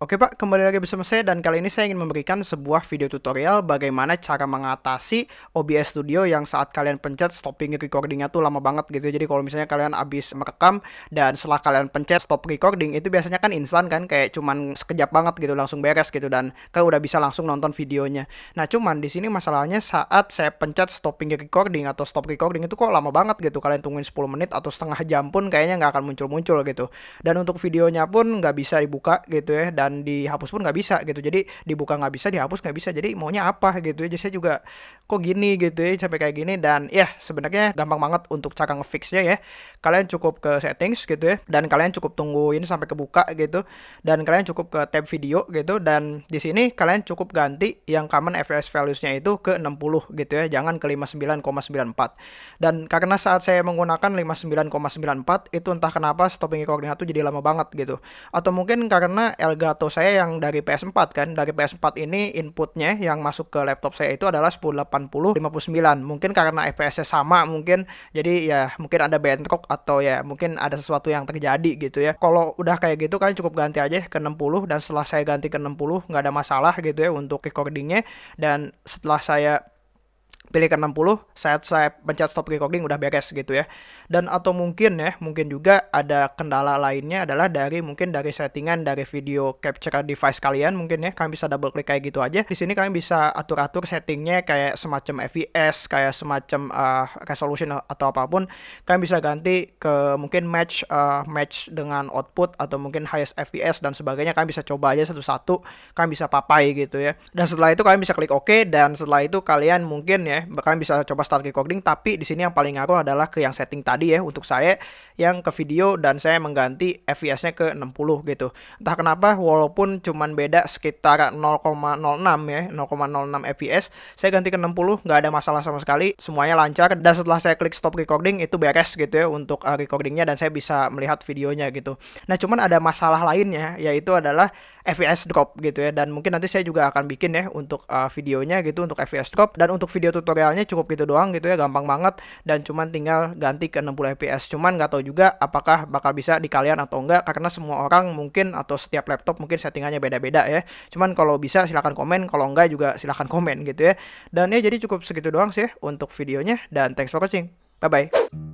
Oke Pak, kembali lagi bersama saya dan kali ini saya ingin memberikan sebuah video tutorial bagaimana cara mengatasi OBS Studio yang saat kalian pencet stopping recordingnya tuh lama banget gitu. Jadi kalau misalnya kalian habis merekam dan setelah kalian pencet stop recording itu biasanya kan instan kan kayak cuman sekejap banget gitu langsung beres gitu dan kan udah bisa langsung nonton videonya. Nah cuman di sini masalahnya saat saya pencet stopping recording atau stop recording itu kok lama banget gitu. Kalian tungguin 10 menit atau setengah jam pun kayaknya nggak akan muncul-muncul gitu. Dan untuk videonya pun nggak bisa dibuka gitu ya dan dan dihapus pun nggak bisa gitu. Jadi dibuka nggak bisa dihapus nggak bisa. Jadi maunya apa gitu. Ya jadi saya juga kok gini gitu ya sampai kayak gini? Dan ya sebenarnya gampang banget untuk cara ngefixnya ya. Kalian cukup ke settings gitu ya dan kalian cukup tungguin sampai kebuka gitu. Dan kalian cukup ke tab video gitu. Dan di sini kalian cukup ganti yang common fps values-nya itu ke 60 gitu ya jangan ke 59,94 dan karena saat saya menggunakan 59,94 itu entah kenapa stopping recording itu jadi lama banget gitu. Atau mungkin karena Elgato atau saya yang dari PS4 kan. Dari PS4 ini inputnya yang masuk ke laptop saya itu adalah 1080 59 mungkin karena FPS-nya sama mungkin. Jadi ya mungkin ada bentrok atau ya mungkin ada sesuatu yang terjadi gitu ya. Kalau udah kayak gitu kan cukup ganti aja ke 60 dan setelah saya ganti ke 60 nggak ada masalah gitu ya untuk recordingnya. Dan setelah saya pilih ke 60 saat saya pencet stop recording udah beres gitu ya. Dan atau mungkin ya mungkin juga ada kendala lainnya adalah dari mungkin dari settingan dari video capture device kalian mungkin ya kalian bisa double klik kayak gitu aja. Di sini kalian bisa atur-atur settingnya kayak semacam FPS kayak semacam uh, resolution atau apa pun. Kalian bisa ganti ke mungkin match uh, match dengan output atau mungkin highest FPS dan sebagainya. Kalian bisa coba aja satu-satu kalian bisa papai gitu ya. Dan setelah itu kalian bisa klik OK dan setelah itu kalian mungkin ya kalian bisa coba start recording tapi di sini yang paling ngaruh adalah ke yang setting tadi ya untuk saya yang ke video dan saya mengganti FPS-nya ke 60 gitu. Entah kenapa walaupun cuman beda sekitar 0,06 ya, 0,06 FPS, saya ganti ke 60 nggak ada masalah sama sekali, semuanya lancar dan setelah saya klik stop recording itu beres gitu ya untuk uh, recordingnya dan saya bisa melihat videonya gitu. Nah, cuman ada masalah lainnya yaitu adalah FPS drop gitu ya. Dan mungkin nanti saya juga akan bikin ya untuk uh, videonya gitu untuk FPS drop. Dan untuk video tutorialnya cukup gitu doang gitu ya gampang banget. Dan cuman tinggal ganti ke 60 fps cuman nggak tahu juga apakah bakal bisa di kalian atau enggak karena semua orang mungkin atau setiap laptop mungkin settingannya beda-beda ya. Cuman kalau bisa silahkan komen kalau enggak juga silahkan komen gitu ya. Dan ya jadi cukup segitu doang sih untuk videonya. Dan thanks for watching. Bye bye